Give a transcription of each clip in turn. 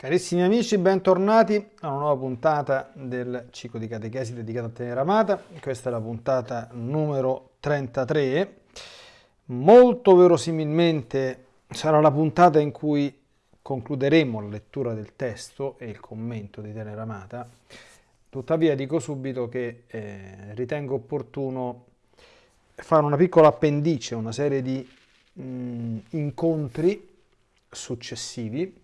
Carissimi amici, bentornati a una nuova puntata del ciclo di catechesi dedicato a Tenera Amata. Questa è la puntata numero 33. Molto verosimilmente sarà la puntata in cui concluderemo la lettura del testo e il commento di Tenera Amata. Tuttavia dico subito che eh, ritengo opportuno fare una piccola appendice, una serie di mh, incontri successivi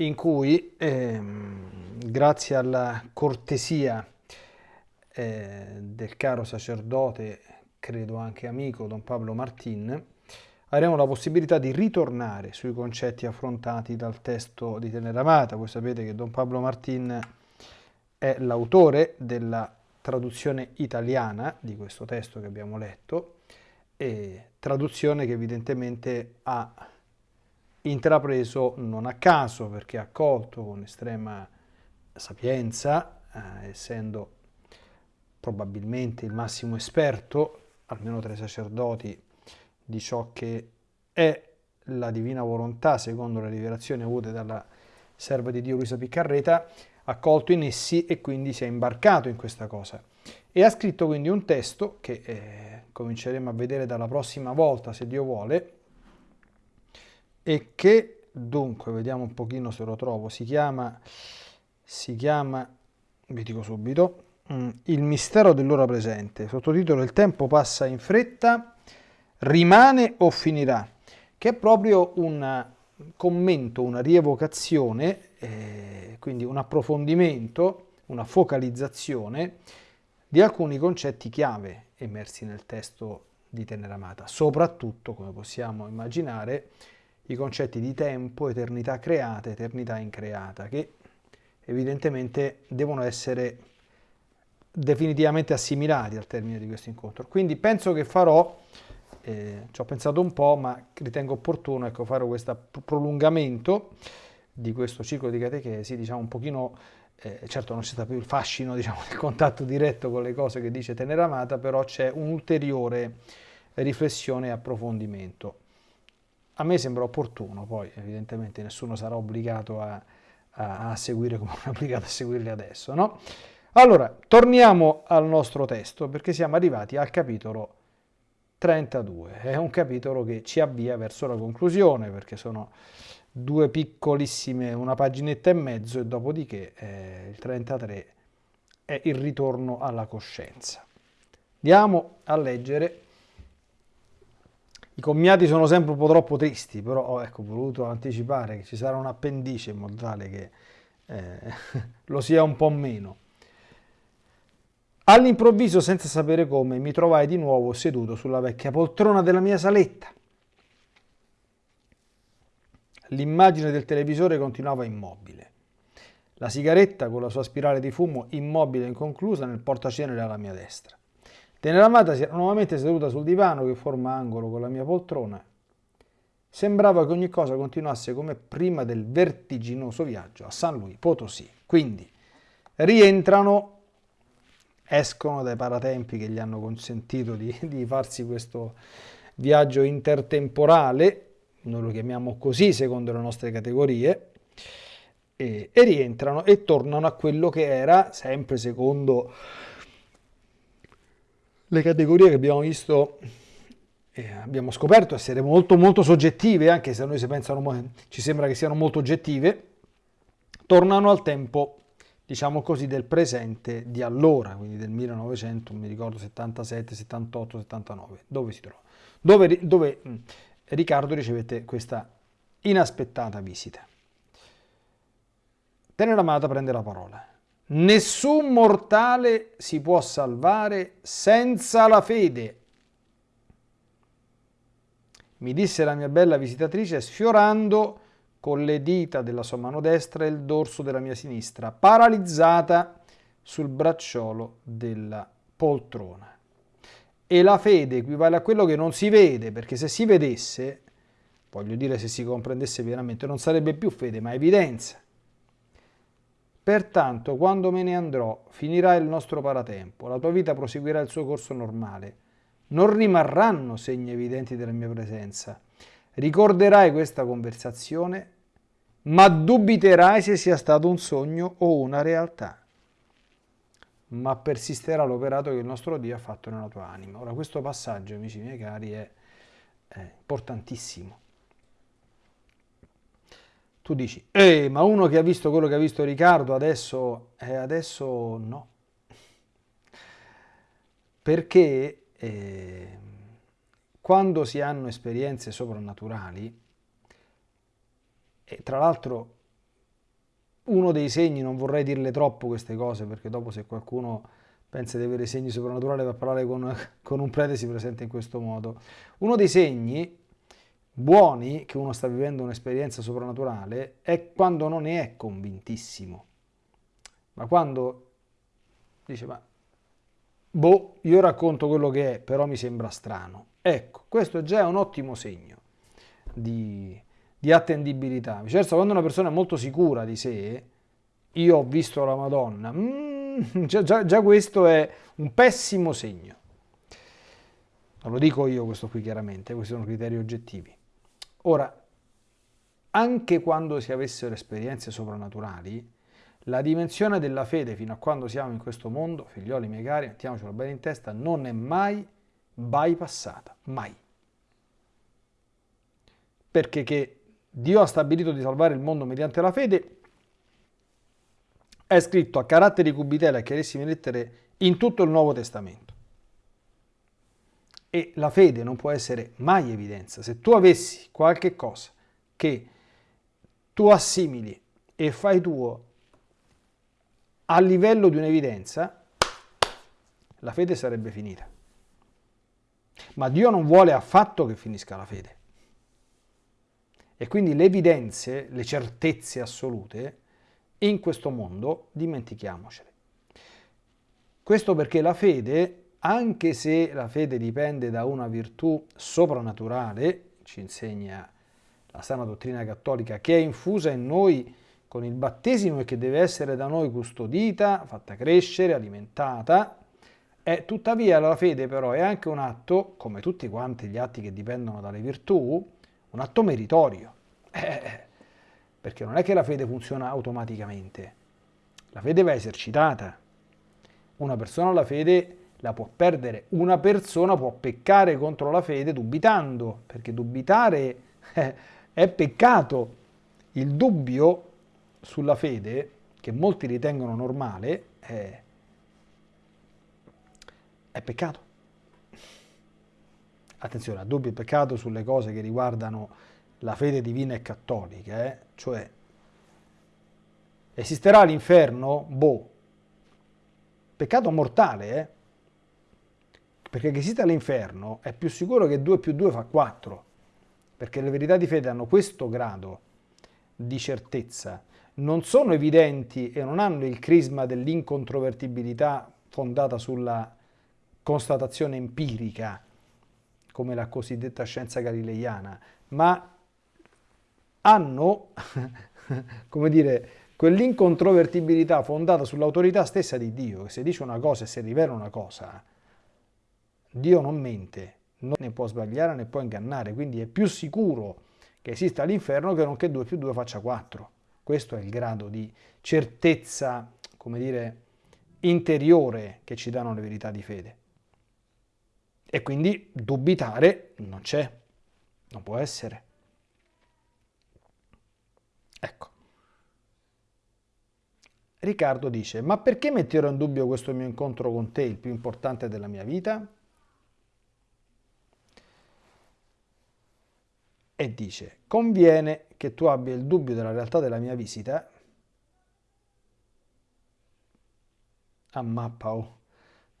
in cui, ehm, grazie alla cortesia eh, del caro sacerdote, credo anche amico Don Pablo Martin, avremo la possibilità di ritornare sui concetti affrontati dal testo di Teneramata. Voi sapete che Don Pablo Martin è l'autore della traduzione italiana di questo testo che abbiamo letto, e traduzione che evidentemente ha intrapreso non a caso perché ha accolto con estrema sapienza, eh, essendo probabilmente il massimo esperto, almeno tra i sacerdoti, di ciò che è la divina volontà secondo le rivelazioni avute dalla serva di Dio Luisa Piccarreta, ha colto in essi e quindi si è imbarcato in questa cosa. E ha scritto quindi un testo che eh, cominceremo a vedere dalla prossima volta, se Dio vuole, e che dunque, vediamo un pochino se lo trovo, si chiama, si chiama vi dico subito, mm, Il mistero dell'ora presente, sottotitolo Il tempo passa in fretta, rimane o finirà, che è proprio un commento, una rievocazione, eh, quindi un approfondimento, una focalizzazione di alcuni concetti chiave emersi nel testo di Teneramata, soprattutto, come possiamo immaginare, i concetti di tempo, eternità creata, eternità increata, che evidentemente devono essere definitivamente assimilati al termine di questo incontro. Quindi penso che farò, eh, ci ho pensato un po', ma ritengo opportuno ecco, fare questo prolungamento di questo ciclo di catechesi, diciamo un pochino, eh, certo non c'è stato più il fascino diciamo, del contatto diretto con le cose che dice Teneramata, però c'è un'ulteriore riflessione e approfondimento a me sembra opportuno, poi evidentemente nessuno sarà obbligato a, a, a seguire come è obbligato a seguirli adesso, no? Allora, torniamo al nostro testo perché siamo arrivati al capitolo 32. È un capitolo che ci avvia verso la conclusione perché sono due piccolissime, una paginetta e mezzo e dopodiché eh, il 33 è il ritorno alla coscienza. Andiamo a leggere i commiati sono sempre un po' troppo tristi, però ho ecco, voluto anticipare che ci sarà un appendice in modo tale che eh, lo sia un po' meno. All'improvviso, senza sapere come, mi trovai di nuovo seduto sulla vecchia poltrona della mia saletta. L'immagine del televisore continuava immobile. La sigaretta con la sua spirale di fumo immobile e inconclusa nel portacenere alla mia destra. Teneramata si era nuovamente seduta sul divano che forma angolo con la mia poltrona. Sembrava che ogni cosa continuasse come prima del vertiginoso viaggio a San Luis Potosí. Quindi rientrano, escono dai paratempi che gli hanno consentito di, di farsi questo viaggio intertemporale, noi lo chiamiamo così secondo le nostre categorie, e, e rientrano e tornano a quello che era, sempre secondo le categorie che abbiamo visto eh, abbiamo scoperto essere molto molto soggettive, anche se a noi si pensano, ci sembra che siano molto oggettive, tornano al tempo, diciamo così, del presente di allora, quindi del 1900, mi ricordo 77, 78, 79, dove si trova? Dove, dove mh, Riccardo ricevette questa inaspettata visita. Tenere amata prende la parola. Nessun mortale si può salvare senza la fede. Mi disse la mia bella visitatrice sfiorando con le dita della sua mano destra il dorso della mia sinistra, paralizzata sul bracciolo della poltrona. E la fede equivale a quello che non si vede, perché se si vedesse, voglio dire se si comprendesse veramente, non sarebbe più fede, ma evidenza. Pertanto, quando me ne andrò, finirà il nostro paratempo, la tua vita proseguirà il suo corso normale. Non rimarranno segni evidenti della mia presenza. Ricorderai questa conversazione, ma dubiterai se sia stato un sogno o una realtà. Ma persisterà l'operato che il nostro Dio ha fatto nella tua anima. Ora, questo passaggio, amici miei cari, è, è importantissimo. Tu dici, eh, ma uno che ha visto quello che ha visto Riccardo adesso, eh, adesso no. Perché eh, quando si hanno esperienze soprannaturali, e tra l'altro uno dei segni, non vorrei dirle troppo queste cose perché dopo se qualcuno pensa di avere segni soprannaturali per parlare con, con un prete si presenta in questo modo. Uno dei segni buoni che uno sta vivendo un'esperienza soprannaturale è quando non ne è convintissimo, ma quando dice ma boh, io racconto quello che è, però mi sembra strano. Ecco, questo già è un ottimo segno di, di attendibilità. Certo, quando una persona è molto sicura di sé, io ho visto la Madonna, mm, già, già, già questo è un pessimo segno. Non lo dico io questo qui chiaramente, questi sono criteri oggettivi. Ora, anche quando si avessero esperienze soprannaturali, la dimensione della fede fino a quando siamo in questo mondo, figlioli miei cari, mettiamocelo bene in testa, non è mai bypassata, mai. Perché che Dio ha stabilito di salvare il mondo mediante la fede, è scritto a caratteri cubitella e chiarissime lettere in tutto il Nuovo Testamento. E la fede non può essere mai evidenza. Se tu avessi qualche cosa che tu assimili e fai tuo a livello di un'evidenza, la fede sarebbe finita. Ma Dio non vuole affatto che finisca la fede. E quindi le evidenze, le certezze assolute, in questo mondo dimentichiamocele. Questo perché la fede, anche se la fede dipende da una virtù soprannaturale, ci insegna la sana dottrina cattolica, che è infusa in noi con il battesimo e che deve essere da noi custodita, fatta crescere, alimentata, è tuttavia la fede però è anche un atto, come tutti quanti gli atti che dipendono dalle virtù, un atto meritorio. Eh, perché non è che la fede funziona automaticamente. La fede va esercitata. Una persona la fede la può perdere. Una persona può peccare contro la fede dubitando, perché dubitare eh, è peccato. Il dubbio sulla fede, che molti ritengono normale, è, è peccato. Attenzione, a dubbio e peccato sulle cose che riguardano la fede divina e cattolica, eh? cioè esisterà l'inferno? Boh, peccato mortale, eh? Perché che esista l'inferno è più sicuro che 2 più 2 fa 4, perché le verità di fede hanno questo grado di certezza, non sono evidenti e non hanno il crisma dell'incontrovertibilità fondata sulla constatazione empirica, come la cosiddetta scienza galileiana, ma hanno, come dire, quell'incontrovertibilità fondata sull'autorità stessa di Dio, che se dice una cosa e se rivela una cosa, Dio non mente, non ne può sbagliare né può ingannare, quindi è più sicuro che esista l'inferno che non che 2 più 2 faccia 4. Questo è il grado di certezza, come dire, interiore che ci danno le verità di fede. E quindi dubitare non c'è, non può essere. Ecco. Riccardo dice, ma perché metterò in dubbio questo mio incontro con te, il più importante della mia vita? E dice, conviene che tu abbia il dubbio della realtà della mia visita a mappa. Oh.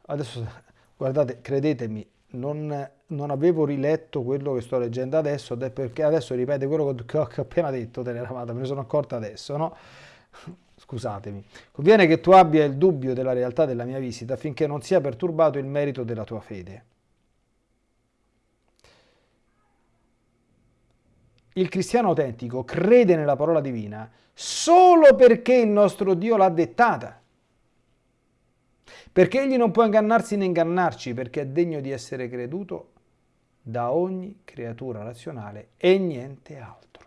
Adesso, guardate, credetemi, non, non, avevo riletto quello che sto leggendo adesso, perché adesso ripete quello che ho appena detto, Teleramata, me ne sono accorta adesso, no? Scusatemi. Conviene che tu abbia il dubbio della realtà della mia visita affinché non sia perturbato il merito della tua fede. Il cristiano autentico crede nella parola divina solo perché il nostro Dio l'ha dettata perché egli non può ingannarsi né ingannarci, perché è degno di essere creduto da ogni creatura razionale e niente altro.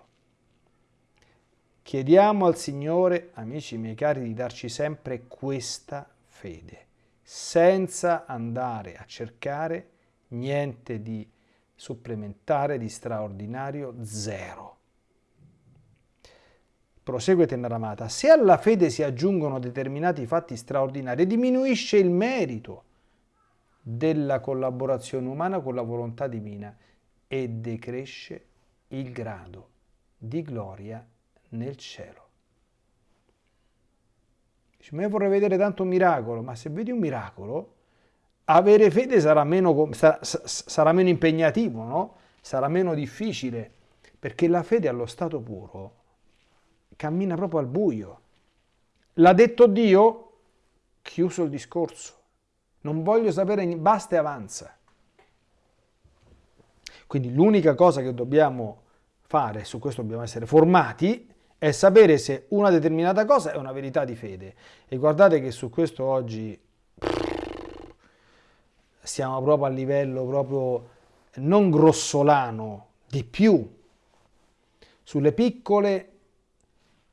Chiediamo al Signore, amici miei cari, di darci sempre questa fede, senza andare a cercare niente di supplementare, di straordinario, zero. Prosegue Tenaramata, se alla fede si aggiungono determinati fatti straordinari, diminuisce il merito della collaborazione umana con la volontà divina e decresce il grado di gloria nel cielo. Dice, ma io vorrei vedere tanto un miracolo, ma se vedi un miracolo, avere fede sarà meno, sarà, meno impegnativo, no? sarà meno difficile, perché la fede allo stato puro cammina proprio al buio. L'ha detto Dio, chiuso il discorso. Non voglio sapere, basta e avanza. Quindi l'unica cosa che dobbiamo fare, su questo dobbiamo essere formati, è sapere se una determinata cosa è una verità di fede. E guardate che su questo oggi siamo proprio a livello proprio non grossolano, di più, sulle piccole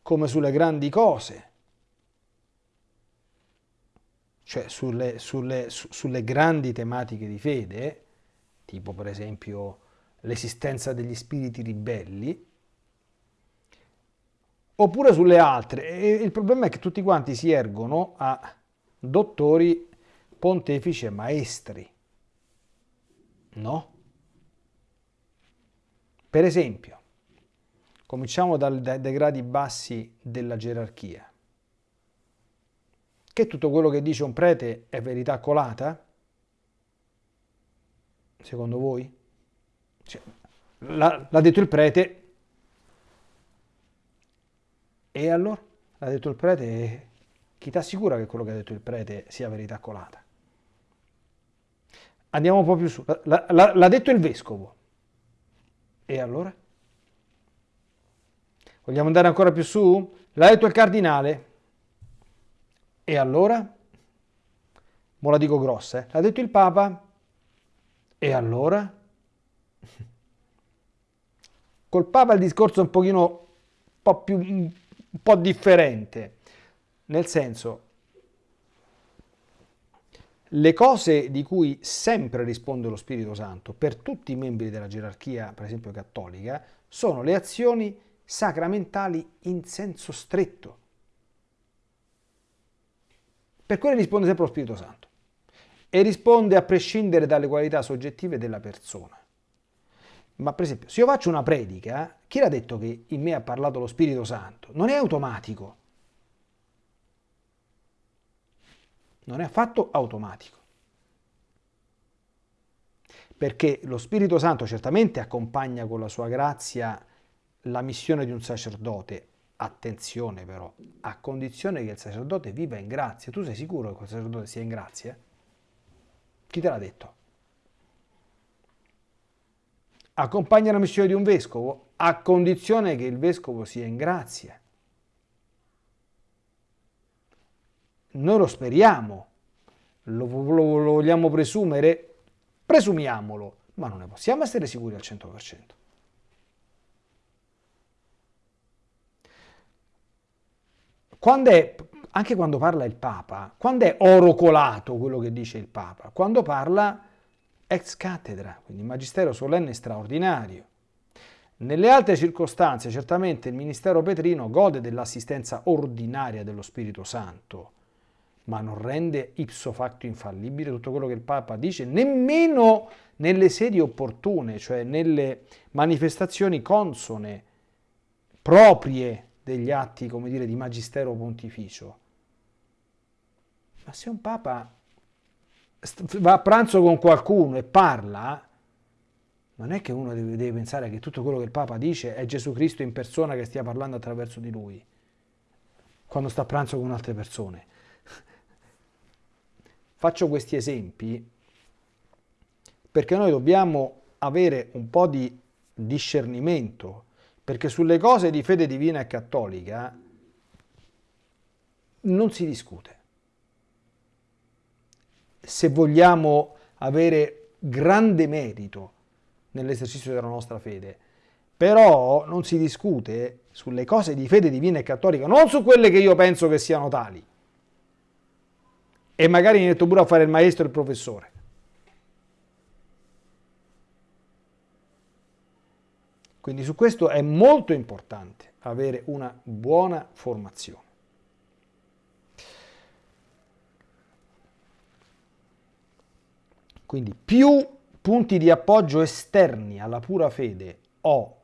come sulle grandi cose, cioè sulle, sulle, su, sulle grandi tematiche di fede, tipo per esempio l'esistenza degli spiriti ribelli, oppure sulle altre. E il problema è che tutti quanti si ergono a dottori, pontefici e maestri. No? Per esempio, cominciamo dal, dai, dai gradi bassi della gerarchia. Che tutto quello che dice un prete è verità colata? Secondo voi? Cioè, l'ha detto il prete, e allora? L'ha detto il prete, chi ti assicura che quello che ha detto il prete sia verità colata? Andiamo un po' più su. L'ha detto il vescovo. E allora? Vogliamo andare ancora più su? L'ha detto il cardinale. E allora? Mo la dico grossa, eh? L'ha detto il Papa. E allora? Col Papa il discorso è un pochino un po' più un po' differente, nel senso, le cose di cui sempre risponde lo Spirito Santo per tutti i membri della gerarchia, per esempio cattolica, sono le azioni sacramentali in senso stretto. Per quelle risponde sempre lo Spirito Santo e risponde a prescindere dalle qualità soggettive della persona. Ma per esempio, se io faccio una predica, chi l'ha detto che in me ha parlato lo Spirito Santo? Non è automatico. Non è affatto automatico. Perché lo Spirito Santo certamente accompagna con la sua grazia la missione di un sacerdote. Attenzione però, a condizione che il sacerdote viva in grazia. Tu sei sicuro che quel sacerdote sia in grazia? Chi te l'ha detto? accompagna la missione di un vescovo a condizione che il vescovo sia in grazia. Noi lo speriamo, lo, lo, lo vogliamo presumere, presumiamolo, ma non ne possiamo essere sicuri al 100%. Quando è, anche quando parla il Papa, quando è oro colato quello che dice il Papa? Quando parla ex cattedra, quindi magistero solenne straordinario. Nelle altre circostanze certamente il ministero petrino gode dell'assistenza ordinaria dello Spirito Santo, ma non rende ipso facto infallibile tutto quello che il Papa dice, nemmeno nelle sedi opportune, cioè nelle manifestazioni consone, proprie degli atti, come dire, di magistero pontificio. Ma se un Papa va a pranzo con qualcuno e parla, non è che uno deve, deve, pensare che tutto quello che il Papa dice è Gesù Cristo in persona che stia parlando attraverso di lui, quando sta a pranzo con altre persone. Faccio questi esempi perché noi dobbiamo avere un po' di discernimento, perché sulle cose di fede divina e cattolica non si discute se vogliamo avere grande merito nell'esercizio della nostra fede, Però non si discute sulle cose di fede divina e cattolica, non su quelle che io penso che siano tali. E magari metto pure a fare il maestro e il professore. Quindi su questo è molto importante avere una buona formazione. Quindi più punti di appoggio esterni alla pura fede ho,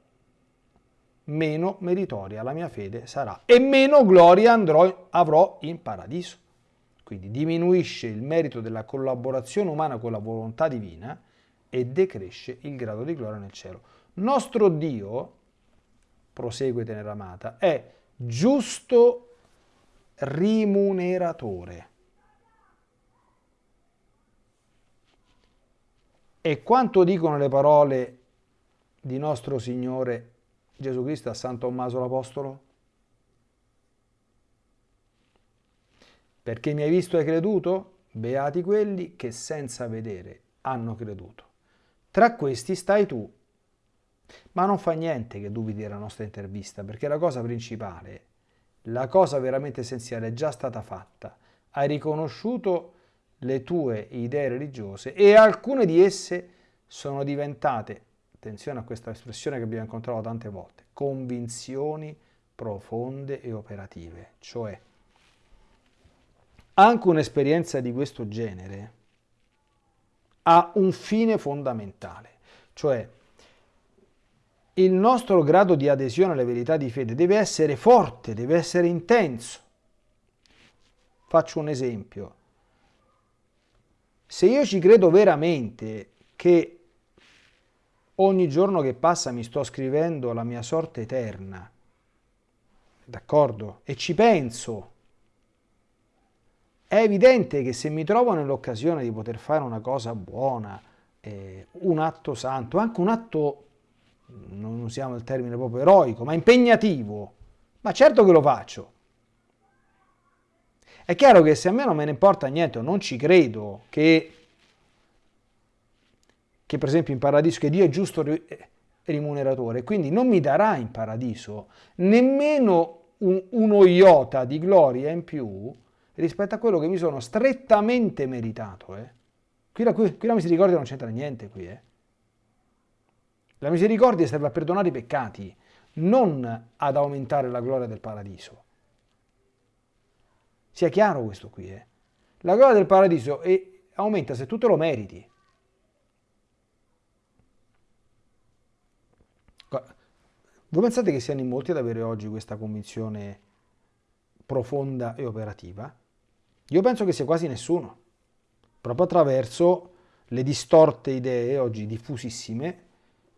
meno meritoria la mia fede sarà e meno gloria andrò, avrò in paradiso. Quindi diminuisce il merito della collaborazione umana con la volontà divina e decresce il grado di gloria nel cielo. Nostro Dio, prosegue tenera amata, è giusto rimuneratore. E quanto dicono le parole di nostro Signore Gesù Cristo a San Tommaso l'Apostolo? Perché mi hai visto e hai creduto? Beati quelli che senza vedere hanno creduto. Tra questi stai tu. Ma non fa niente che dubiti della nostra intervista, perché la cosa principale, la cosa veramente essenziale è già stata fatta. Hai riconosciuto le tue idee religiose e alcune di esse sono diventate, attenzione a questa espressione che abbiamo incontrato tante volte, convinzioni profonde e operative, cioè anche un'esperienza di questo genere ha un fine fondamentale, cioè il nostro grado di adesione alle verità di fede deve essere forte, deve essere intenso. Faccio un esempio. Se io ci credo veramente che ogni giorno che passa mi sto scrivendo la mia sorte eterna, d'accordo? E ci penso, è evidente che se mi trovo nell'occasione di poter fare una cosa buona, eh, un atto santo, anche un atto, non usiamo il termine proprio eroico, ma impegnativo, ma certo che lo faccio. È chiaro che se a me non me ne importa niente non ci credo che, che per esempio in paradiso, che Dio è giusto rimuneratore, quindi non mi darà in paradiso nemmeno un, uno iota di gloria in più rispetto a quello che mi sono strettamente meritato. Eh. Qui, la, qui, qui la misericordia non c'entra niente qui. Eh. La misericordia serve a perdonare i peccati, non ad aumentare la gloria del paradiso. Sia chiaro questo qui. Eh? La gloria del paradiso è, aumenta se tu te lo meriti. Voi pensate che siano in molti ad avere oggi questa convinzione profonda e operativa? Io penso che sia quasi nessuno, proprio attraverso le distorte idee oggi diffusissime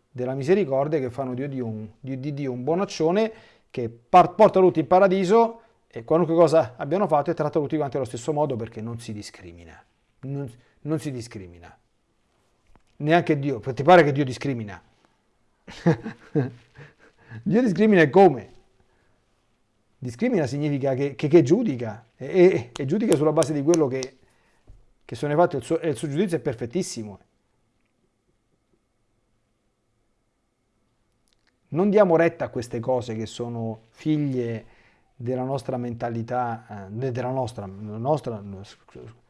della misericordia che fanno di Dio un, di, di Dio un bonaccione che porta tutti in paradiso e qualunque cosa abbiano fatto è trattato tutti quanti allo stesso modo perché non si discrimina. Non, non si discrimina. Neanche Dio. Ti pare che Dio discrimina? Dio discrimina come? Discrimina significa che, che, che giudica e, e, e, giudica sulla base di quello che, che sono fatti il suo, il suo giudizio è perfettissimo. Non diamo retta a queste cose che sono figlie della nostra mentalità, eh, della nostra, nostra,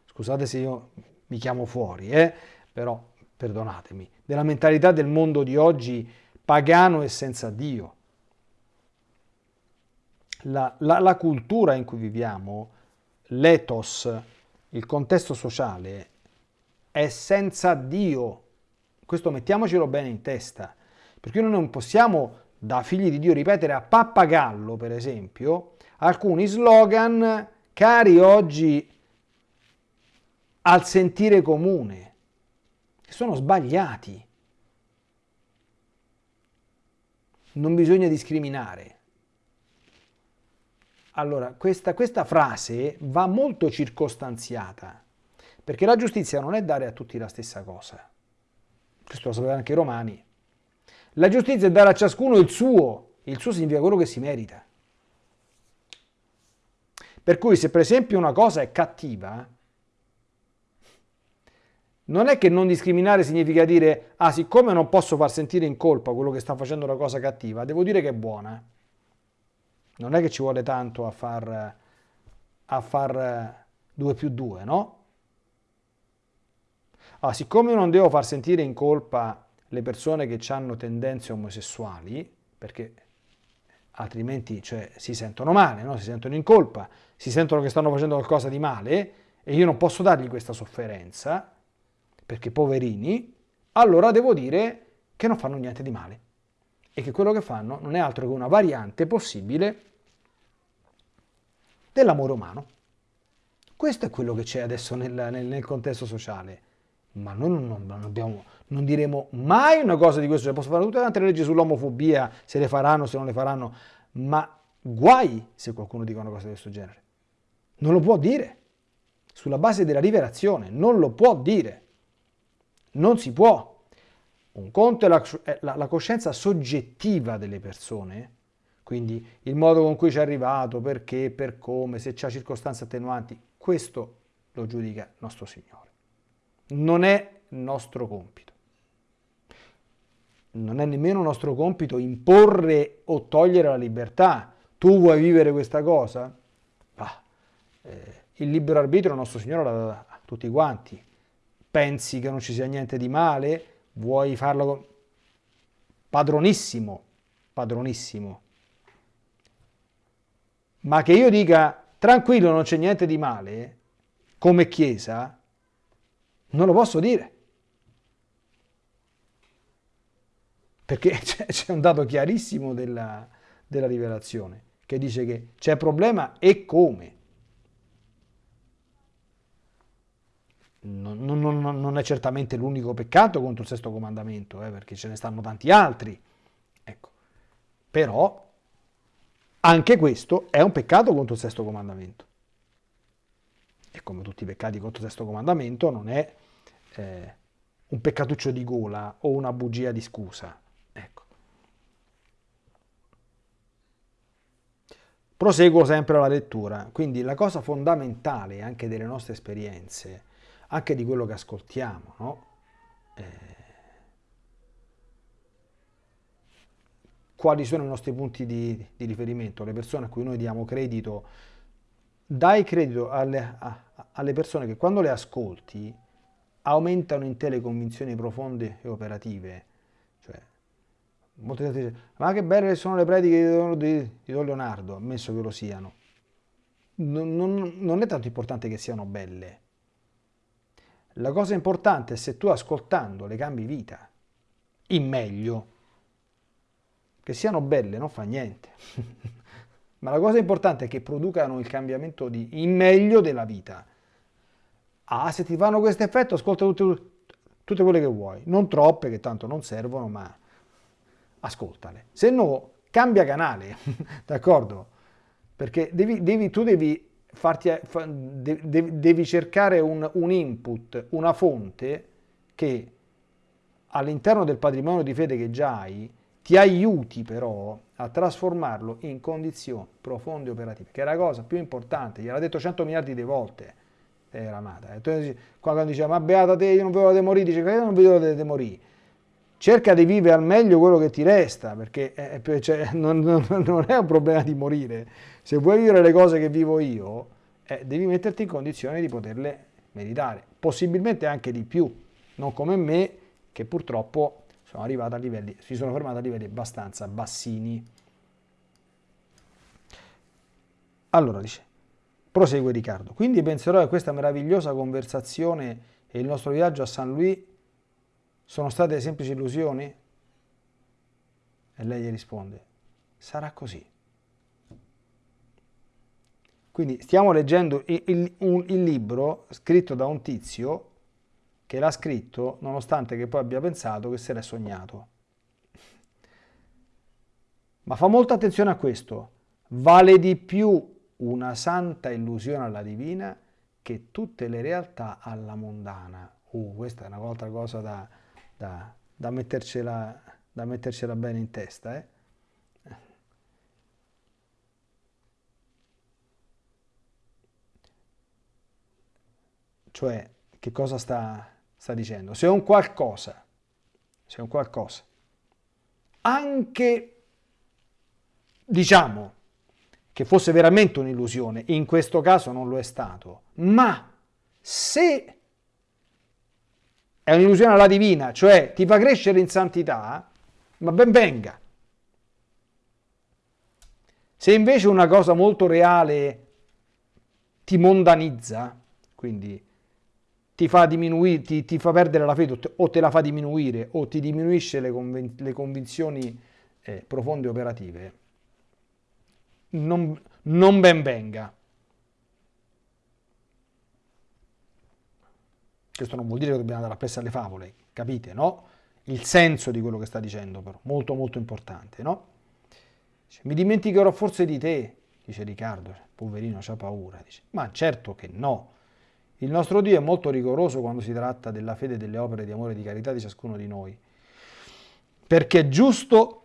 scusate se io mi chiamo fuori, eh, però perdonatemi, della mentalità del mondo di oggi pagano e senza Dio. La, la, la cultura in cui viviamo, l'ethos, il contesto sociale, è senza Dio. Questo mettiamocelo bene in testa, perché noi non possiamo da figli di Dio ripetere a pappagallo, per esempio, alcuni slogan cari oggi al sentire comune, che sono sbagliati. Non bisogna discriminare. Allora, questa, questa frase va molto circostanziata, perché la giustizia non è dare a tutti la stessa cosa. Questo lo sapevano anche i romani. La giustizia è dare a ciascuno il suo, il suo significa quello che si merita. Per cui se per esempio una cosa è cattiva, non è che non discriminare significa dire, ah, siccome non posso far sentire in colpa quello che sta facendo una cosa cattiva, devo dire che è buona. Non è che ci vuole tanto a far, a far 2 più 2, no? Ah, siccome non devo far sentire in colpa le persone che hanno tendenze omosessuali, perché altrimenti cioè, si sentono male, no? si sentono in colpa, si sentono che stanno facendo qualcosa di male e io non posso dargli questa sofferenza, perché poverini, allora devo dire che non fanno niente di male e che quello che fanno non è altro che una variante possibile dell'amore umano. Questo è quello che c'è adesso nel, nel, nel, contesto sociale. Ma noi non, non, non, abbiamo, non, diremo mai una cosa di questo. Cioè, posso fare tutte le altre leggi sull'omofobia, se le faranno, se non le faranno, ma guai se qualcuno dica una cosa di questo genere. Non lo può dire. Sulla base della rivelazione, non lo può dire. Non si può. Un conto è la, la, la coscienza soggettiva delle persone, quindi il modo con cui ci è arrivato, perché, per come, se c'è circostanze attenuanti, questo lo giudica nostro Signore. Non è nostro compito. Non è nemmeno nostro compito imporre o togliere la libertà. Tu vuoi vivere questa cosa? Ah, eh, il libero arbitrio nostro Signore l'ha dato a tutti quanti pensi che non ci sia niente di male, vuoi farlo padronissimo, padronissimo. Ma che io dica tranquillo, non c'è niente di male, come Chiesa, non lo posso dire. Perché c'è un dato chiarissimo della, della rivelazione, che dice che c'è problema e come. Non, non, non, è certamente l'unico peccato contro il sesto comandamento, eh, perché ce ne stanno tanti altri. Ecco. Però anche questo è un peccato contro il sesto comandamento. E come tutti i peccati contro il sesto comandamento non è eh, un peccatuccio di gola o una bugia di scusa. Ecco. Proseguo sempre la lettura, quindi la cosa fondamentale anche delle nostre esperienze anche di quello che ascoltiamo, no? eh, quali sono i nostri punti di, di, riferimento, le persone a cui noi diamo credito, dai credito alle, a, alle persone che quando le ascolti aumentano in te le convinzioni profonde e operative. Cioè, molte gente dice, ma che belle sono le prediche di, di, di Don Leonardo, ammesso che lo siano. Non, non, non è tanto importante che siano belle, la cosa importante è se tu ascoltando le cambi vita, in meglio, che siano belle non fa niente, ma la cosa importante è che producano il cambiamento di, in meglio della vita. Ah, se ti fanno questo effetto, ascolta tutte, tutte quelle che vuoi, non troppe che tanto non servono, ma ascoltale. Se no, cambia canale, d'accordo? Perché devi, devi, tu devi farti, devi cercare un, un input, una fonte che all'interno del patrimonio di fede che già hai ti aiuti però a trasformarlo in condizioni profonde e operative, che è la cosa più importante, gliel'ha detto 100 miliardi di volte eh, Ramata. E quando diceva ma beata te, io non vedo l'ora di morire, dice io non vedo l'ora di morire. Cerca di vivere al meglio quello che ti resta, perché eh, cioè, non, non, non è un problema di morire, se vuoi vivere le cose che vivo io, eh, devi metterti in condizione di poterle meritare, possibilmente anche di più, non come me che purtroppo sono arrivato a livelli, si sono fermato a livelli abbastanza bassini. Allora dice, prosegue Riccardo, quindi penserò che questa meravigliosa conversazione e il nostro viaggio a San Louis sono state semplici illusioni? E lei gli risponde, sarà così. Quindi stiamo leggendo il, il, un, il libro scritto da un tizio che l'ha scritto nonostante che poi abbia pensato che se l'è sognato. Ma fa molta attenzione a questo. Vale di più una santa illusione alla divina che tutte le realtà alla mondana. Uh, questa è un'altra cosa da, da, da, mettercela, da mettercela bene in testa. Eh? Cioè, che cosa sta, sta dicendo, se un qualcosa, se un qualcosa, anche diciamo che fosse veramente un'illusione, in questo caso non lo è stato, ma se è un'illusione alla divina, cioè ti fa crescere in santità, ma ben venga. Se invece una cosa molto reale ti mondanizza, quindi ti fa, diminuire, ti, ti fa perdere la fede o te la fa diminuire o ti diminuisce le, convin- le convinzioni eh, profonde operative, non, non ben venga. Questo non vuol dire che dobbiamo andare appresso alle favole, capite, no? Il senso di quello che sta dicendo, però, molto molto importante, no? Dice, mi dimenticherò forse di te, dice Riccardo, poverino, c'ha paura. Dice, ma certo che no. Il nostro Dio è molto rigoroso quando si tratta della fede e delle opere di amore e di carità di ciascuno di noi, perché è giusto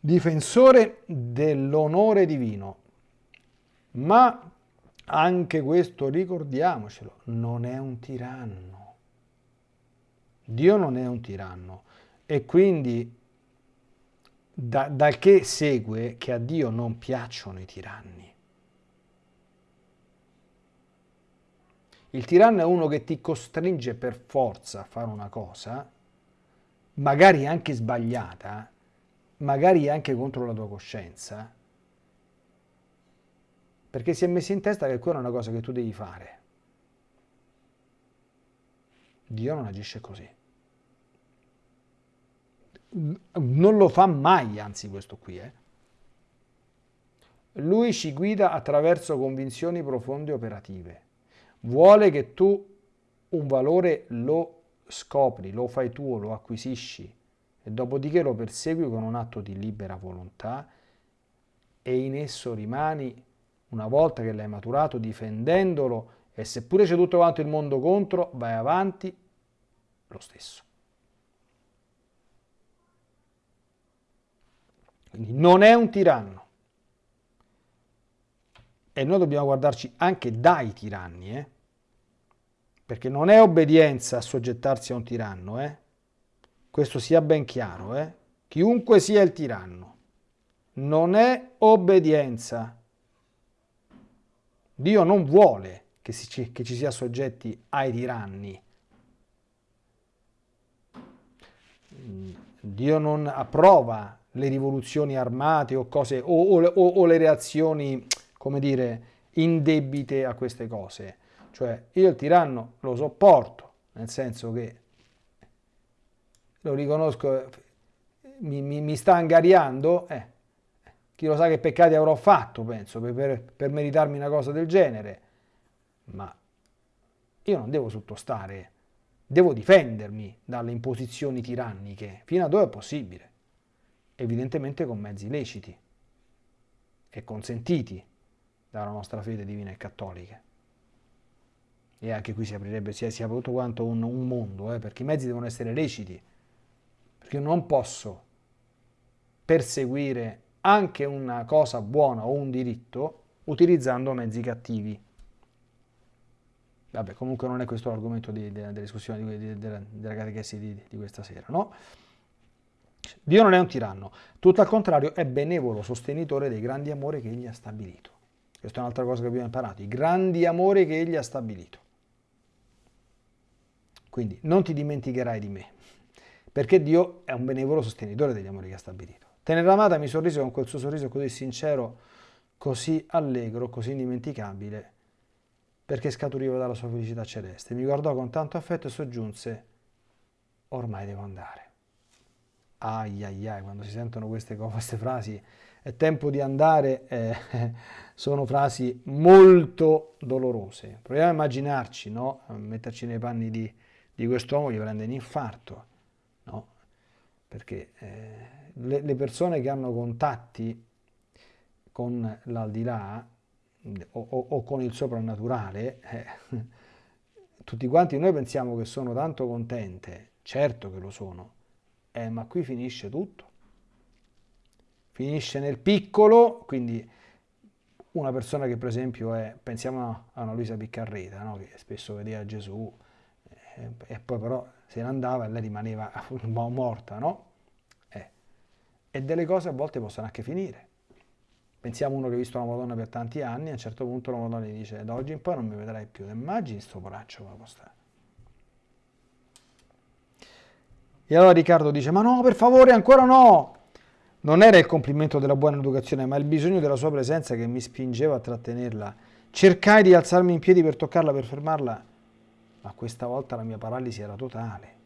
difensore dell'onore divino, ma anche questo ricordiamocelo, non è un tiranno. Dio non è un tiranno e quindi da, dal che segue che a Dio non piacciono i tiranni. Il tiranno è uno che ti costringe per forza a fare una cosa, magari anche sbagliata, magari anche contro la tua coscienza, perché si è messo in testa che quella è una cosa che tu devi fare. Dio non agisce così. Non lo fa mai, anzi questo qui. Eh. Lui ci guida attraverso convinzioni profonde e operative. Vuole che tu un valore lo scopri, lo fai tuo, lo acquisisci e dopodiché lo persegui con un atto di libera volontà e in esso rimani una volta che l'hai maturato, difendendolo e seppure c'è tutto quanto il mondo contro, vai avanti lo stesso. Quindi non è un tiranno. E noi dobbiamo guardarci anche dai tiranni, eh? perché non è obbedienza a soggettarsi a un tiranno, eh? questo sia ben chiaro, eh? chiunque sia il tiranno, non è obbedienza Dio non vuole che, si, che ci sia soggetti ai tiranni. Dio non approva le rivoluzioni armate o, cose, o, o, o le reazioni, come dire, indebite a queste cose. Cioè, io il tiranno lo sopporto, nel senso che lo riconosco, mi, mi, mi sta angariando, eh, chi lo sa che peccati avrò fatto, penso, per, per, meritarmi una cosa del genere. Ma io non devo sottostare, devo difendermi dalle imposizioni tiranniche, fino a dove è possibile. Evidentemente con mezzi leciti e consentiti dalla nostra fede divina e cattolica. E anche qui si aprirebbe, si, si apre tutto quanto un, un mondo, eh, perché i mezzi devono essere leciti, perché io non posso perseguire anche una cosa buona o un diritto utilizzando mezzi cattivi. Vabbè, comunque non è questo l'argomento della, discussione di, di, della, della catechesi di, di questa sera, no? Dio non è un tiranno, tutto al contrario è benevolo sostenitore dei grandi amori che egli ha stabilito. Questa è un'altra cosa che abbiamo imparato, i grandi amori che egli ha stabilito. Quindi non ti dimenticherai di me, perché Dio è un benevolo sostenitore degli amori che ha stabilito. Teneramata mi sorrise con quel suo sorriso così sincero, così allegro, così indimenticabile, perché scaturiva dalla sua felicità celeste. Mi guardò con tanto affetto e soggiunse, ormai devo andare. Ai ai ai, quando si sentono queste, queste frasi, è tempo di andare, eh, sono frasi molto dolorose. Proviamo a immaginarci, no? a metterci nei panni di, di quest'uomo che prende un infarto, no? perché... Eh, le, le persone che hanno contatti con l'aldilà o, o, o, con il soprannaturale, eh, tutti quanti noi pensiamo che sono tanto contente, certo che lo sono, eh, ma qui finisce tutto. Finisce nel piccolo, quindi una persona che per esempio è, pensiamo a una Luisa Piccarreta, no? che spesso vedeva Gesù, e poi però se ne andava e lei rimaneva morta, no? E delle cose a volte possono anche finire. Pensiamo uno che ha visto la Madonna per tanti anni, a un certo punto la Madonna gli dice da oggi in poi non mi vedrai più. Immagini sto poraccio come può stare. E allora Riccardo dice, ma no, per favore, ancora no! Non era il complimento della buona educazione, ma il bisogno della sua presenza che mi spingeva a trattenerla. Cercai di alzarmi in piedi per toccarla, per fermarla, ma questa volta la mia paralisi era totale.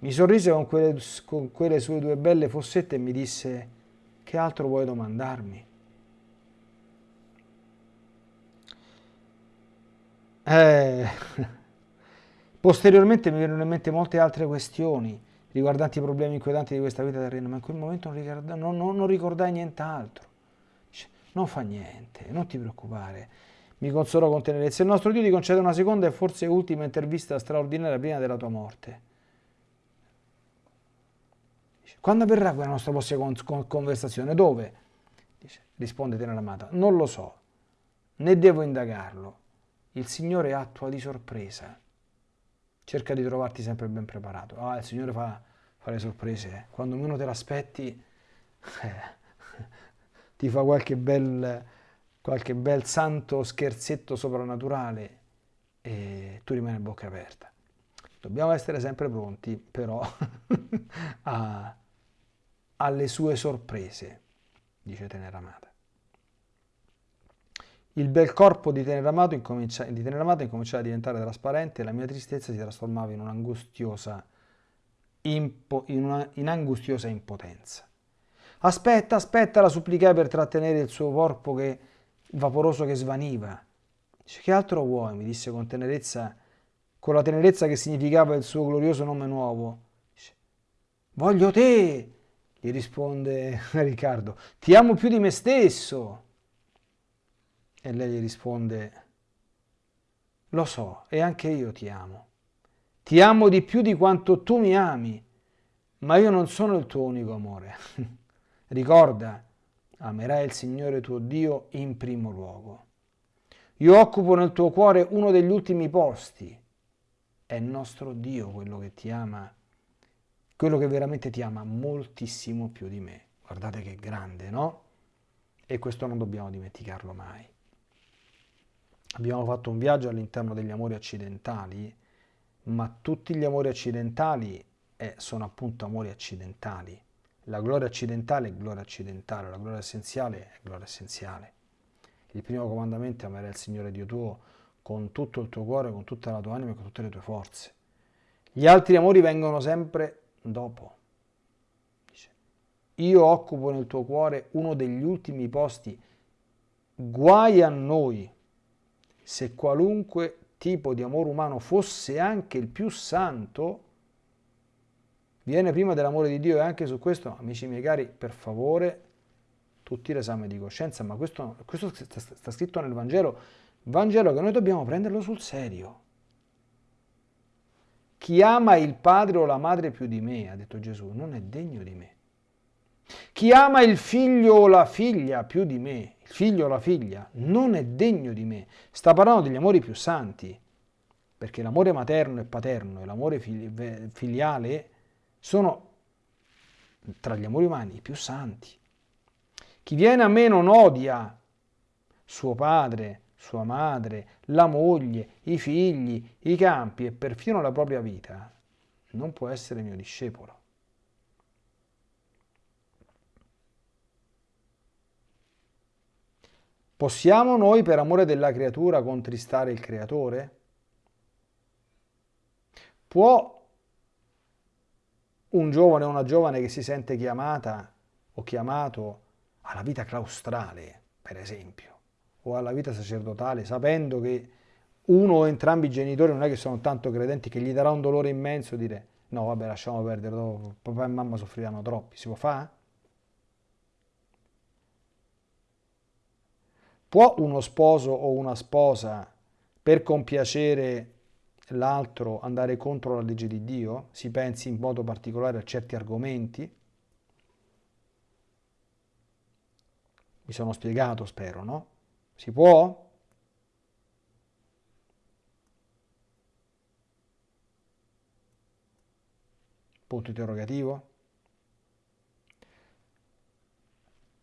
Mi sorrise con quelle, con quelle sue due belle fossette e mi disse, che altro vuoi domandarmi? Eh, posteriormente mi vennero in mente molte altre questioni riguardanti i problemi inquietanti di questa vita terrena, ma in quel momento non, ricorda, non, non, non ricordai nient'altro. Non fa niente, non ti preoccupare. Mi consolò con tenerezza. Il nostro Dio ti concede una seconda e forse ultima intervista straordinaria prima della tua morte. Quando avverrà quella nostra prossima conversazione? Dove? Dice, risponde Teneramata, non lo so, né devo indagarlo. Il Signore attua di sorpresa. Cerca di trovarti sempre ben preparato. Ah, il Signore fa, fa le sorprese. Quando meno te l'aspetti, ti fa qualche bel, qualche bel santo scherzetto soprannaturale e tu rimani a bocca aperta. Dobbiamo essere sempre pronti, però, a alle sue sorprese, dice Teneramata. Il bel corpo di Teneramata incomincia, di incominciava a diventare trasparente e la mia tristezza si trasformava in un'angustiosa, impo, in in impotenza. Aspetta, aspetta, la supplicai per trattenere il suo corpo che, vaporoso che svaniva. Dice, che altro vuoi? mi disse con tenerezza, con la tenerezza che significava il suo glorioso nome nuovo. Voglio te, gli risponde Riccardo, ti amo più di me stesso. E lei gli risponde, lo so, e anche io ti amo. Ti amo di più di quanto tu mi ami, ma io non sono il tuo unico amore. Ricorda, amerai il Signore tuo Dio in primo luogo. Io occupo nel tuo cuore uno degli ultimi posti. È nostro Dio quello che ti ama quello che veramente ti ama moltissimo più di me. Guardate che grande, no? E questo non dobbiamo dimenticarlo mai. Abbiamo fatto un viaggio all'interno degli amori accidentali, ma tutti gli amori accidentali eh, sono appunto amori accidentali. La gloria accidentale è gloria accidentale, la gloria essenziale è gloria essenziale. Il primo comandamento è amare il Signore Dio tuo con tutto il tuo cuore, con tutta la tua anima e con tutte le tue forze. Gli altri amori vengono sempre dopo. Dice, io occupo nel tuo cuore uno degli ultimi posti, guai a noi se qualunque tipo di amore umano fosse anche il più santo, viene prima dell'amore di Dio e anche su questo, amici miei cari, per favore, tutti l'esame di coscienza, ma questo, questo sta, sta scritto nel Vangelo, Vangelo che noi dobbiamo prenderlo sul serio. Chi ama il padre o la madre più di me, ha detto Gesù, non è degno di me. Chi ama il figlio o la figlia più di me, il figlio o la figlia, non è degno di me. Sta parlando degli amori più santi, perché l'amore materno e paterno e l'amore filiale sono tra gli amori umani i più santi. Chi viene a me non odia suo padre, sua madre, la moglie, i figli, i campi e perfino la propria vita, non può essere mio discepolo. Possiamo noi per amore della creatura contristare il creatore? Può un giovane o una giovane che si sente chiamata o chiamato alla vita claustrale, per esempio, o alla vita sacerdotale, sapendo che uno o entrambi i genitori non è che sono tanto credenti che gli darà un dolore immenso dire no vabbè lasciamo perdere, dopo, papà e mamma soffriranno troppi, si può fare? Può uno sposo o una sposa per compiacere l'altro andare contro la legge di Dio? Si pensi in modo particolare a certi argomenti? Mi sono spiegato, spero, no? Si può? Punto interrogativo.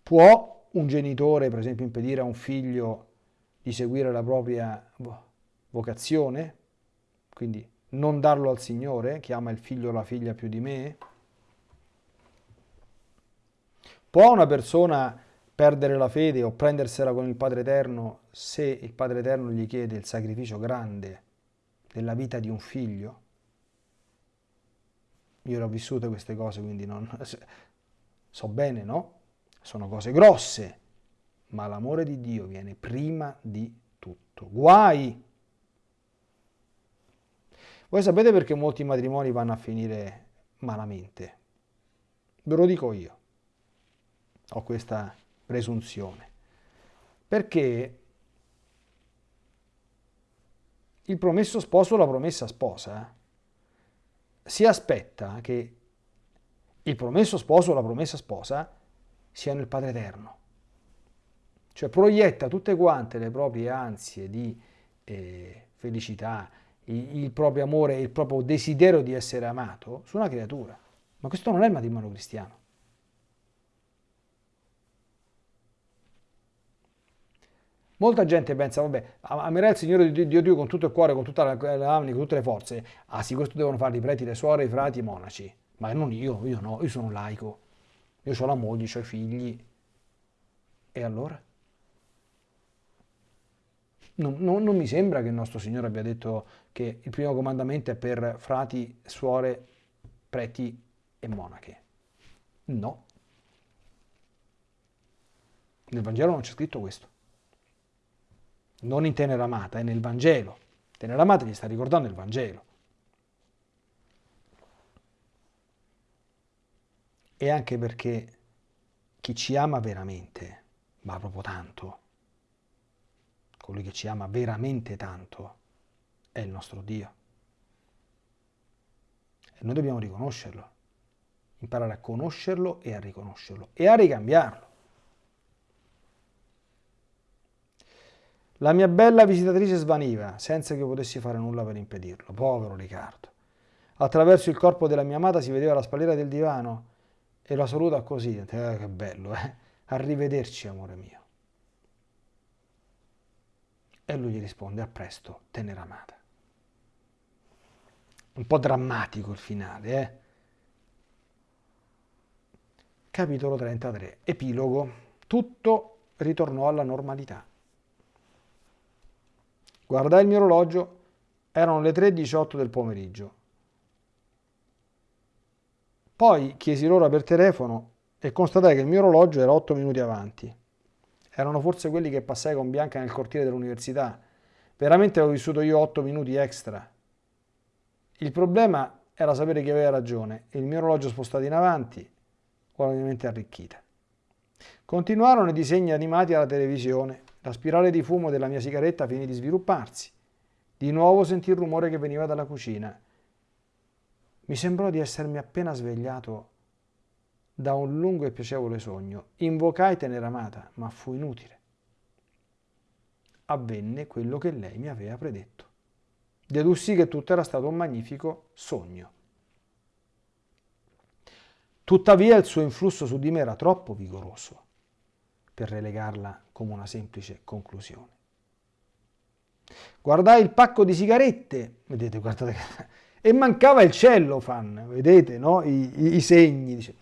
Può un genitore, per esempio, impedire a un figlio di seguire la propria vocazione? Quindi non darlo al Signore, che ama il figlio o la figlia più di me? Può una persona perdere la fede o prendersela con il Padre Eterno se il Padre Eterno gli chiede il sacrificio grande della vita di un figlio? Io le ho queste cose, quindi non... so bene, no? Sono cose grosse, ma l'amore di Dio viene prima di tutto. Guai! Voi sapete perché molti matrimoni vanno a finire malamente? Ve lo dico io. Ho questa presunzione. Perché il promesso sposo o la promessa sposa si aspetta che il promesso sposo o la promessa sposa siano il Padre Eterno. Cioè proietta tutte quante le proprie ansie di eh, felicità, il, il proprio amore, il proprio desiderio di essere amato su una creatura. Ma questo non è il matrimonio cristiano. Molta gente pensa, vabbè, amerai il Signore Dio, Dio, con tutto il cuore, con tutta la, l'anima, con tutte le forze. Ah sì, questo devono fare i preti, le suore, i frati, i monaci. Ma non io, io no, io sono un laico. Io ho la moglie, ho i figli. E allora? Non, non, non, mi sembra che il nostro Signore abbia detto che il primo comandamento è per frati, suore, preti e monache. No. Nel Vangelo non c'è scritto questo non in tenera amata, è nel Vangelo. Tenera amata gli sta ricordando il Vangelo. E anche perché chi ci ama veramente, ma proprio tanto, colui che ci ama veramente tanto, è il nostro Dio. E noi dobbiamo riconoscerlo, imparare a conoscerlo e a riconoscerlo e a ricambiarlo. La mia bella visitatrice svaniva, senza che potessi fare nulla per impedirlo. Povero Riccardo. Attraverso il corpo della mia amata si vedeva la spalliera del divano e la saluta così. Eh, che bello, eh? Arrivederci, amore mio. E lui gli risponde, a presto, tenera amata. Un po' drammatico il finale, eh? Capitolo 33. Epilogo. Tutto ritornò alla normalità. Guardai il mio orologio, erano le 3.18 del pomeriggio. Poi chiesi l'ora per telefono e constatai che il mio orologio era 8 minuti avanti. Erano forse quelli che passai con Bianca nel cortile dell'università. Veramente avevo vissuto io 8 minuti extra. Il problema era sapere chi aveva ragione il mio orologio spostato in avanti o ovviamente arricchita. Continuarono i disegni animati alla televisione la spirale di fumo della mia sigaretta finì di svilupparsi. Di nuovo sentì il rumore che veniva dalla cucina. Mi sembrò di essermi appena svegliato da un lungo e piacevole sogno. Invocai Teneramata, ma fu inutile. Avvenne quello che lei mi aveva predetto. Dedussi che tutto era stato un magnifico sogno. Tuttavia il suo influsso su di me era troppo vigoroso per relegarla come una semplice conclusione. Guardai il pacco di sigarette, vedete, guardate, e mancava il cellofan, vedete, no? I, i, i segni. Dice.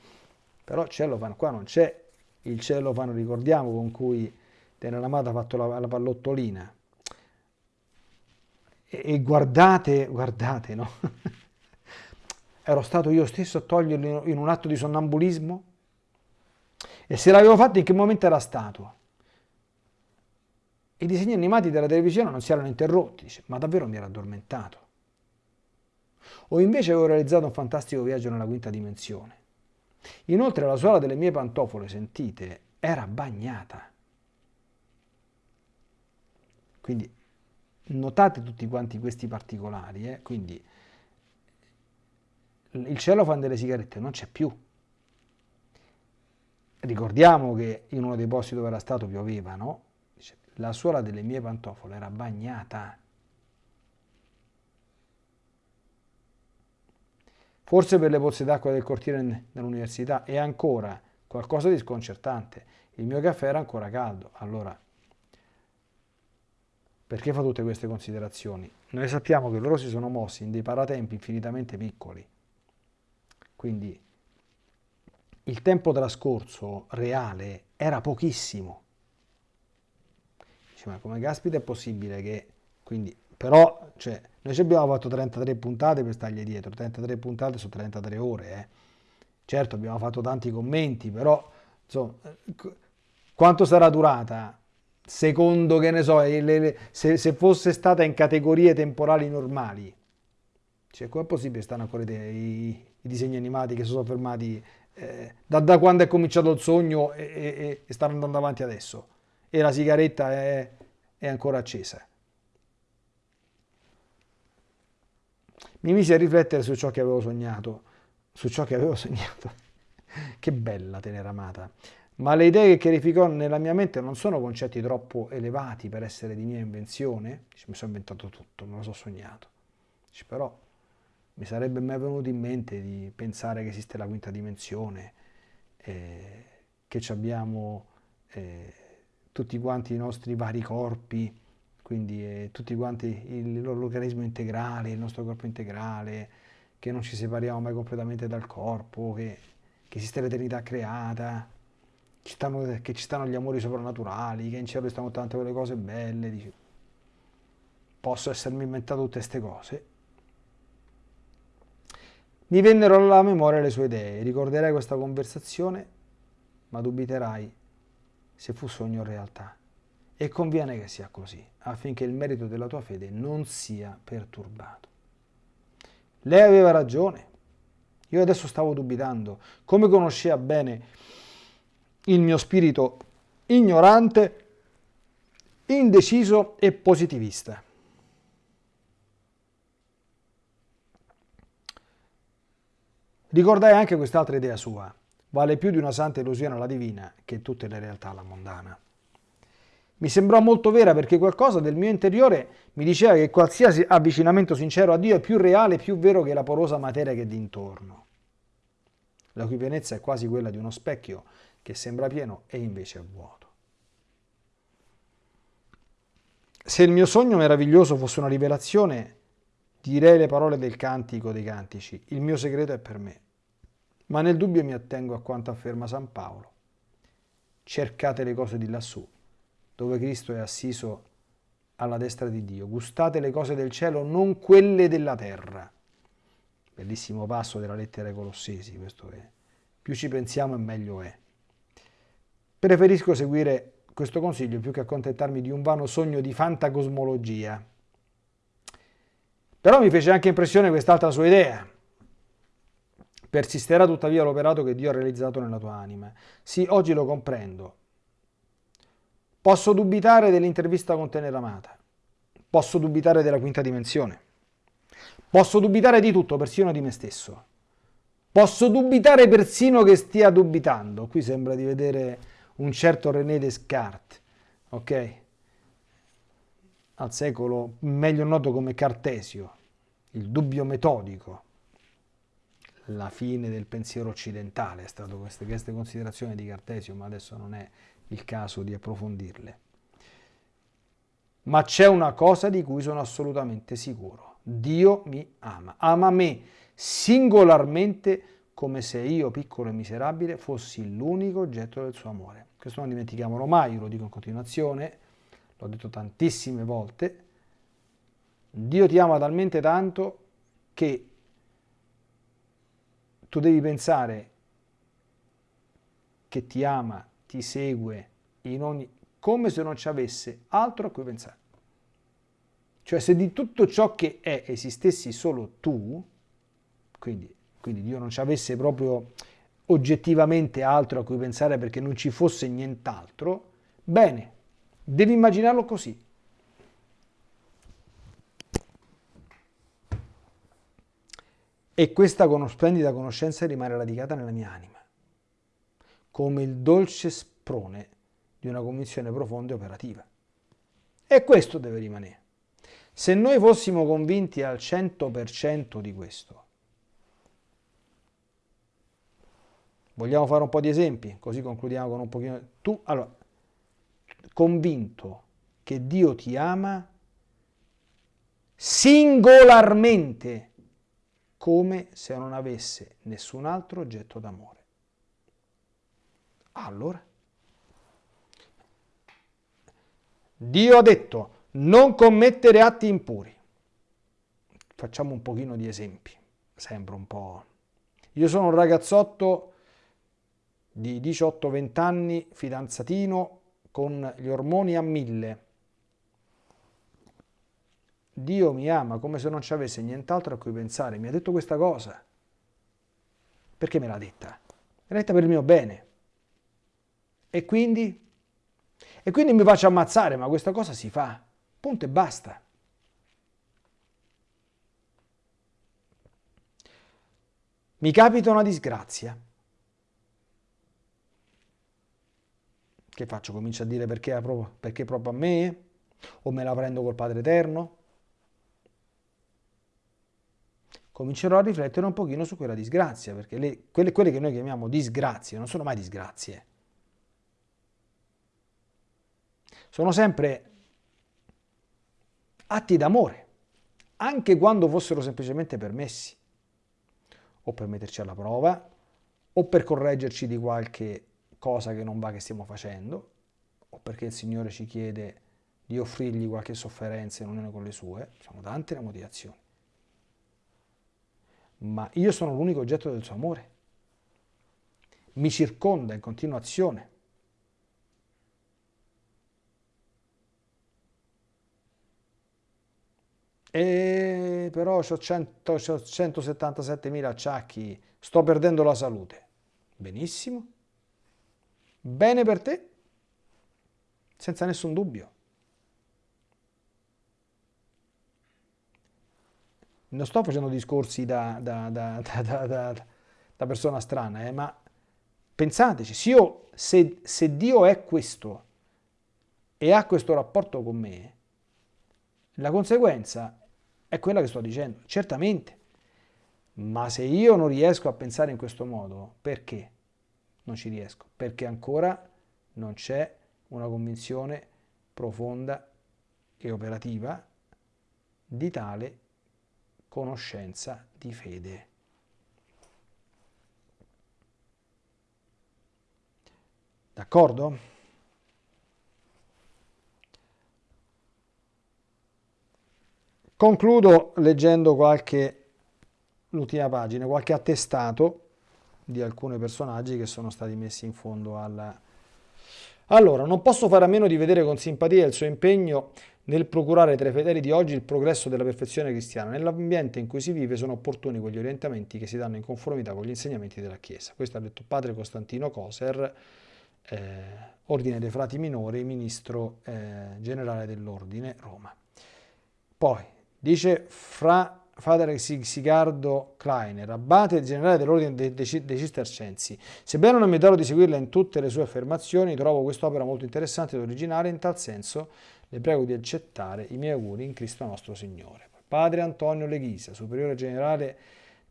Però cellofan qua non c'è il cellofan, ricordiamo, con cui Teneramata ha fatto la, la pallottolina. E, e guardate, guardate, no? Ero stato io stesso a toglierlo in un atto di sonnambulismo? E se l'avevo fatto in che momento era stato? I disegni animati della televisione non si erano interrotti, dice, ma davvero mi ero addormentato. O invece avevo realizzato un fantastico viaggio nella quinta dimensione. Inoltre la suola delle mie pantofole, sentite, era bagnata. Quindi notate tutti quanti questi particolari, eh? quindi il cellophane delle sigarette non c'è più, Ricordiamo che in uno dei posti dove era stato pioveva, no? La suola delle mie pantofole era bagnata. forse per le pozze d'acqua del cortile dell'università e ancora qualcosa di sconcertante. Il mio caffè era ancora caldo. Allora, perché fa tutte queste considerazioni? Noi sappiamo che loro si sono mossi in dei paratempi infinitamente piccoli. Quindi il tempo trascorso reale era pochissimo. Dice, ma come caspita è possibile che... Quindi, però, cioè, noi ci abbiamo fatto 33 puntate per stargli dietro, 33 puntate su 33 ore, eh. Certo, abbiamo fatto tanti commenti, però, insomma, quanto sarà durata? Secondo, che ne so, le, le, se, se, fosse stata in categorie temporali normali. Cioè, com'è possibile stanno ancora i, i, disegni animati che sono fermati eh, da, da, quando è cominciato il sogno e, e, e, stanno andando avanti adesso? E la sigaretta è, è ancora accesa. Mi misi a riflettere su ciò che avevo sognato, su ciò che avevo sognato. che bella tenera amata ma le idee che chiarificò nella mia mente non sono concetti troppo elevati per essere di mia invenzione. Mi sono inventato tutto, me lo so sognato. Però mi sarebbe mai venuto in mente di pensare che esiste la quinta dimensione, eh, che abbiamo eh, tutti quanti i nostri vari corpi, quindi eh, tutti quanti l'organismo integrale, il nostro corpo integrale, che non ci separiamo mai completamente dal corpo, che, che esiste l'eternità creata, ci stanno, che ci stanno gli amori soprannaturali, che in cielo stanno tante quelle cose belle, dici, posso essermi inventato tutte queste cose. Mi vennero alla memoria le sue idee, ricorderai questa conversazione, ma dubiterai se fu sogno o realtà. E conviene che sia così, affinché il merito della tua fede non sia perturbato. Lei aveva ragione. Io adesso stavo dubitando. Come conosceva bene il mio spirito ignorante, indeciso e positivista. Ricordai anche quest'altra idea sua. Vale più di una santa illusione alla divina che tutte le realtà alla mondana. Mi sembrò molto vera perché qualcosa del mio interiore mi diceva che qualsiasi avvicinamento sincero a Dio è più reale e più vero che la porosa materia che è d'intorno. La cui pienezza è quasi quella di uno specchio che sembra pieno e invece è vuoto. Se il mio sogno meraviglioso fosse una rivelazione, direi le parole del cantico dei cantici, il mio segreto è per me. Ma nel dubbio mi attengo a quanto afferma San Paolo. Cercate le cose di lassù, dove Cristo è assiso alla destra di Dio. Gustate le cose del cielo, non quelle della terra. Bellissimo passo della lettera ai Colossesi, questo è. Più ci pensiamo e meglio è. Preferisco seguire questo consiglio più che accontentarmi di un vano sogno di fantacosmologia. Però mi fece anche impressione quest'altra sua idea. Persisterà tuttavia l'operato che Dio ha realizzato nella tua anima. Sì, oggi lo comprendo. Posso dubitare dell'intervista con Tenera Amata. Posso dubitare della quinta dimensione. Posso dubitare di tutto, persino di me stesso. Posso dubitare persino che stia dubitando. Qui sembra di vedere un certo René Descartes, ok? Al secolo meglio noto come Cartesio, il dubbio metodico, la fine del pensiero occidentale, è stato queste, queste considerazioni di Cartesio, ma adesso non è il caso di approfondirle. Ma c'è una cosa di cui sono assolutamente sicuro. Dio mi ama, ama me singolarmente come se io, piccolo e miserabile, fossi l'unico oggetto del suo amore. Questo non dimentichiamolo mai, io lo dico in continuazione, l'ho detto tantissime volte, Dio ti ama talmente tanto che tu devi pensare che ti ama, ti segue ogni, come se non ci avesse altro a cui pensare. Cioè se di tutto ciò che è esistessi solo tu, quindi, quindi Dio non ci avesse proprio oggettivamente altro a cui pensare perché non ci fosse nient'altro, bene, devi immaginarlo così. E questa splendida conoscenza rimane radicata nella mia anima, come il dolce sprone di una convinzione profonda e operativa. E questo deve rimanere. Se noi fossimo convinti al 100% di questo, Vogliamo fare un po' di esempi, così concludiamo con un pochino. Tu, allora, convinto che Dio ti ama singolarmente, come se non avesse nessun altro oggetto d'amore. Allora, Dio ha detto non commettere atti impuri. Facciamo un pochino di esempi, sembra un po'... Io sono un ragazzotto di 18-20 anni, fidanzatino, con gli ormoni a mille. Dio mi ama come se non ci avesse nient'altro a cui pensare. Mi ha detto questa cosa. Perché me l'ha detta? Me l'ha detta per il mio bene. E quindi? E quindi mi faccio ammazzare, ma questa cosa si fa. Punto e basta. Mi capita una disgrazia. Che faccio? Comincio a dire perché, proprio, perché proprio a me? O me la prendo col Padre Eterno? Comincerò a riflettere un pochino su quella disgrazia, perché le, quelle, quelle che noi chiamiamo disgrazie non sono mai disgrazie. Sono sempre atti d'amore, anche quando fossero semplicemente permessi, o per metterci alla prova, o per correggerci di qualche cosa che non va che stiamo facendo, o perché il Signore ci chiede di offrirgli qualche sofferenza in unione con le sue, sono tante le motivazioni. Ma io sono l'unico oggetto del suo amore. Mi circonda in continuazione. E però ho 177.000 acciacchi, sto perdendo la salute. Benissimo. Bene per te, senza nessun dubbio. Non sto facendo discorsi da, da, da, da persona strana, eh, ma pensateci, se, io, se, se Dio è questo e ha questo rapporto con me, la conseguenza è quella che sto dicendo, certamente. Ma se io non riesco a pensare in questo modo, perché? Non ci riesco, perché ancora non c'è una convinzione profonda e operativa di tale conoscenza di fede. D'accordo? Concludo leggendo qualche, l'ultima pagina, qualche attestato di alcuni personaggi che sono stati messi in fondo alla... Allora, non posso fare a meno di vedere con simpatia il suo impegno nel procurare tra i fedeli di oggi il progresso della perfezione cristiana. Nell'ambiente in cui si vive sono opportuni quegli orientamenti che si danno in conformità con gli insegnamenti della Chiesa. Questo ha detto padre Costantino Coser, eh, Ordine dei Frati Minori, ministro eh, generale dell'Ordine, Roma. Poi, Dice Fra Padre Sigardo Kleiner, abate generale dell'ordine dei, Cistercensi. Sebbene non mi darò di seguirla in tutte le sue affermazioni, trovo quest'opera molto interessante ed originale, in tal senso le prego di accettare i miei auguri in Cristo nostro Signore. Padre Antonio Leghisa, superiore generale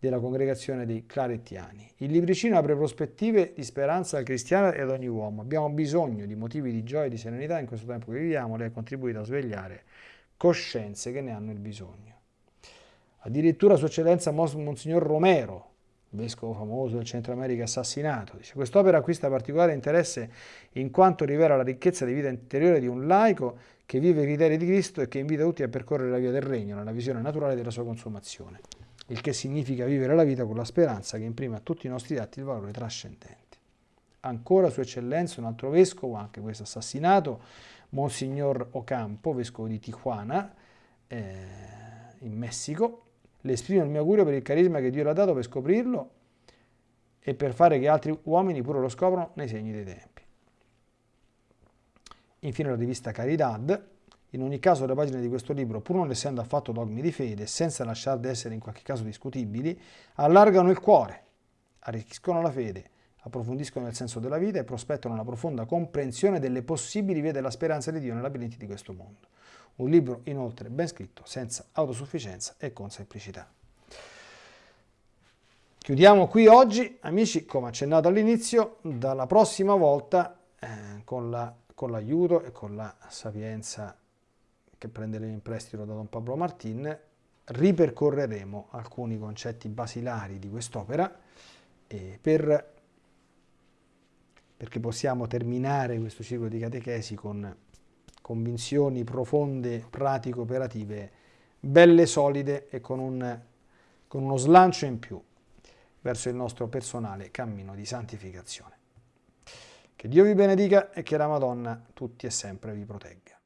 della congregazione dei Clarettiani. Il libricino apre prospettive di speranza e ad ogni uomo. Abbiamo bisogno di motivi di gioia e di serenità in questo tempo che viviamo. Lei ha contribuito a svegliare coscienze che ne hanno il bisogno. Addirittura Sua Eccellenza Monsignor Romero, vescovo famoso del Centro America assassinato, dice quest'opera acquista particolare interesse in quanto rivela la ricchezza di vita interiore di un laico che vive i criteri di Cristo e che invita tutti a percorrere la via del regno, nella visione naturale della sua consumazione, il che significa vivere la vita con la speranza che imprime a tutti i nostri atti il valore trascendente. Ancora Sua Eccellenza, un altro vescovo, anche questo assassinato, Monsignor Ocampo, vescovo di Tijuana, eh, in Messico. Le esprimo il mio augurio per il carisma che Dio le ha dato per scoprirlo e per fare che altri uomini pure lo scoprano nei segni dei tempi. Infine la rivista Caridad. In ogni caso le pagine di questo libro, pur non essendo affatto dogmi di fede, senza lasciar di essere in qualche caso discutibili, allargano il cuore, arricchiscono la fede approfondiscono il senso della vita e prospettano una profonda comprensione delle possibili vie della speranza di Dio nei labirinti di questo mondo. Un libro inoltre ben scritto, senza autosufficienza e con semplicità. Chiudiamo qui oggi, amici, come accennato all'inizio, dalla prossima volta eh, con, la, l'aiuto e con la sapienza che prenderemo in prestito da Don Pablo Martin, ripercorreremo alcuni concetti basilari di quest'opera eh, per, perché possiamo terminare questo ciclo di catechesi con convinzioni profonde, pratico-operative, belle, solide e con, un, con uno slancio in più verso il nostro personale cammino di santificazione. Che Dio vi benedica e che la Madonna tutti e sempre vi protegga.